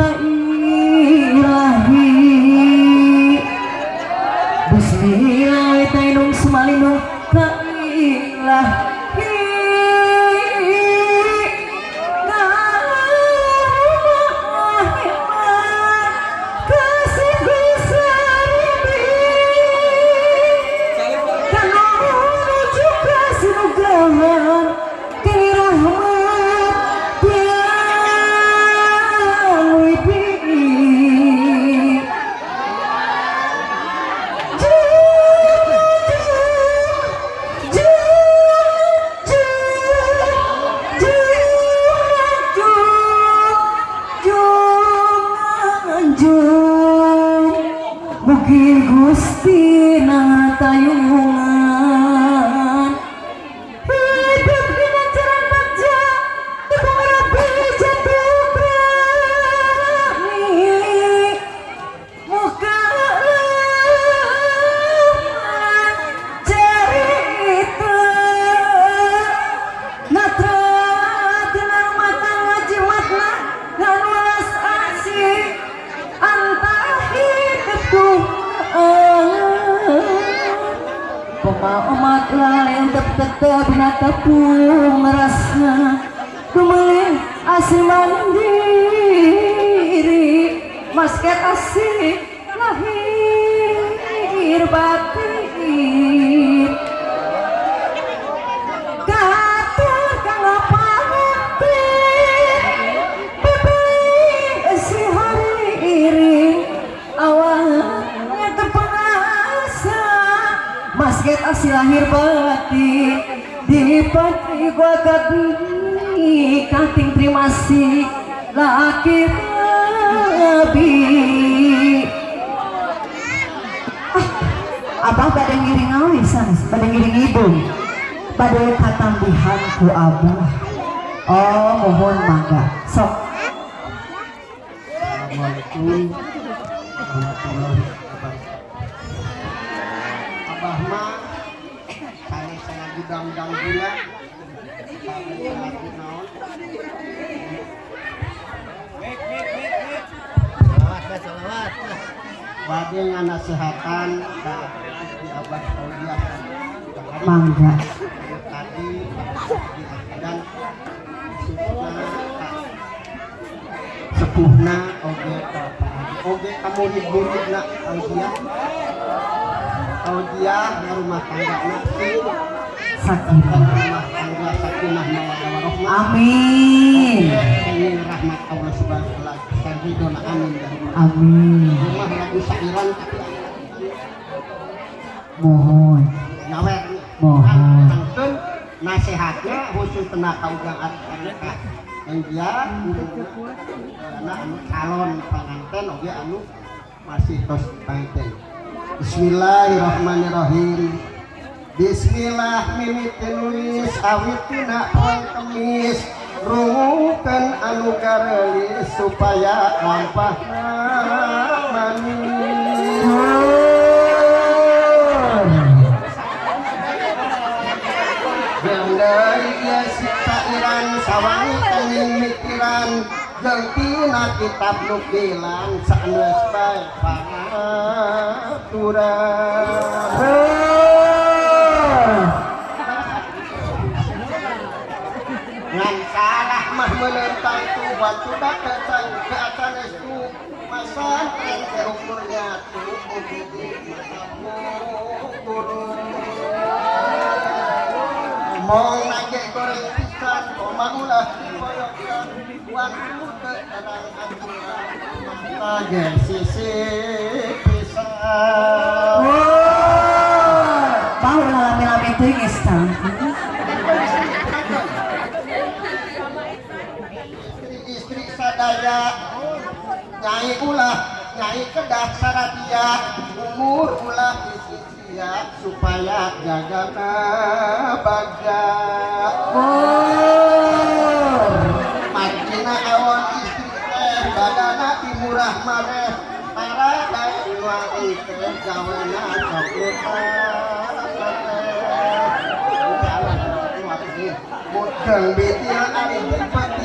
thought Mugi Gusti natayungan Maomat yang tetap natapung merasa Kumelin asih mandiri. Masker asih lahir batu dibanding gua gabi kating trimasi laki rabi ah, Abah pada ngiring awisan pada ngiring hidung. Pada katambihan ku abah. Oh mohon mangga sok. Assalamualaikum warahmatullahi wabarakatuh Ramdam pula. Salawat, Bagi di abad Auliah Mangga. Tadi dan sepuhna oge oge kamu nak Auliah rumah tangga nasi sakinah amin. Rahmat Allah subhanahu wa ta'ala amin. Amin tapi mohon. Mohon. nasihatnya khusus kena kaugang yang dia calon pengantin oke anu masih terus pengantin Bismillahirrahmanirrahim Bismillah milik tenulis awit tina poe kemis. Rumukan anu karelis supaya lampah manis. Gendai ya sita iran sawangi tengin mikiran. Jeng kitab nukilan sanes baik pangaturan coba kacang ke atas es tu masa terukurnya tu matamu mau koyokkan waktu ke sisi pisang. Wow, lami-lami tinggi sekarang. naik ulah naik ke dasar dia. Umur ulah di ya supaya jaga nabaga oh. makina awan istri badana imurah mareh para daya itu tergawena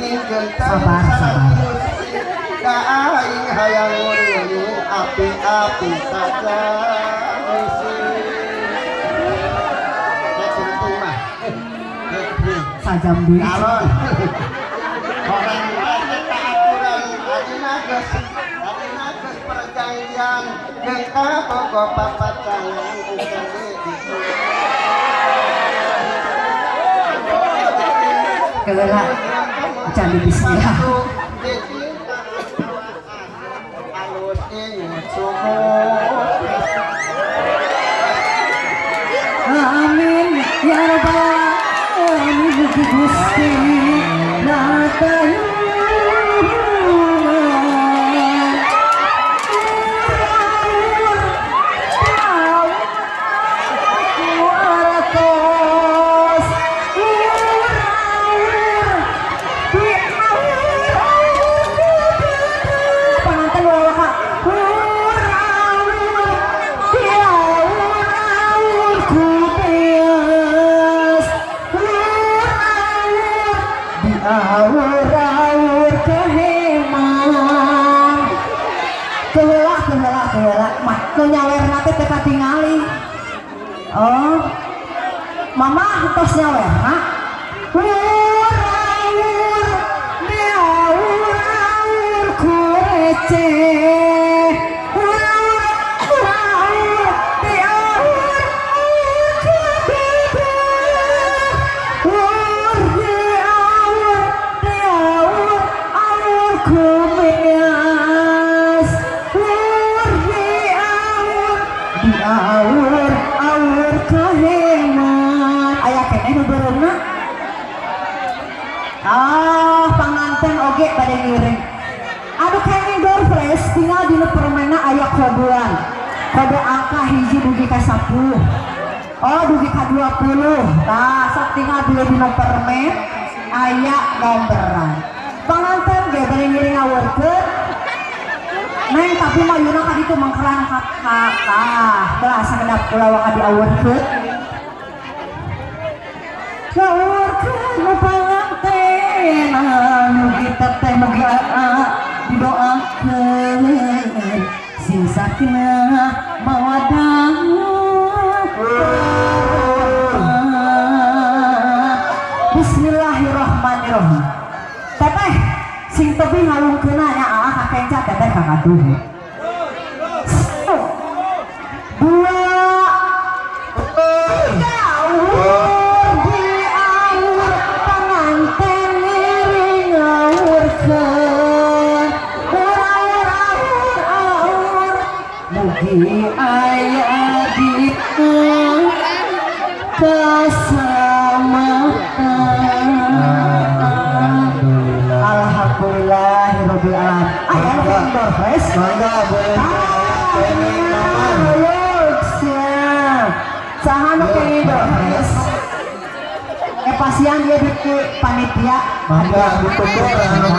Mudeng Sabar, sabar tuntung mah sajam deui calon orang lain tak aturan adina geus adina geus perjanjian. Candi bismillah teka tingali Oh. Mama, tos nyawer, ha? Awur-awur Di awur-awur dugi ka 10. Oh, dugi ka 20. Nah, sok tinggal dulu di permen ayah nomberan. Panganten ge bade ngiring ngawurkeun. Neng tapi mah yuna ka ditu mangkerang ka ka ka. Belah sakedap kula waka diawurkeun. Ngawurkeun panganten anu kita teh megah didoakeun sing sakinah mawadah awur awur Mugi aya ditu keselamatan Alhamdulillahirabbil alamin. Kendor fresh. mangga boleh kene naman Saha nu kene fresh? Eh pasian dia di panitia. mangga ditutur anu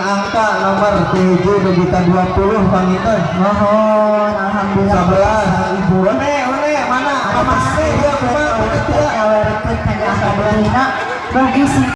angka nomor 7 juta 20 panginten Mohon alhamdulillah. sebelas ibu one one mana mas dia Mugi si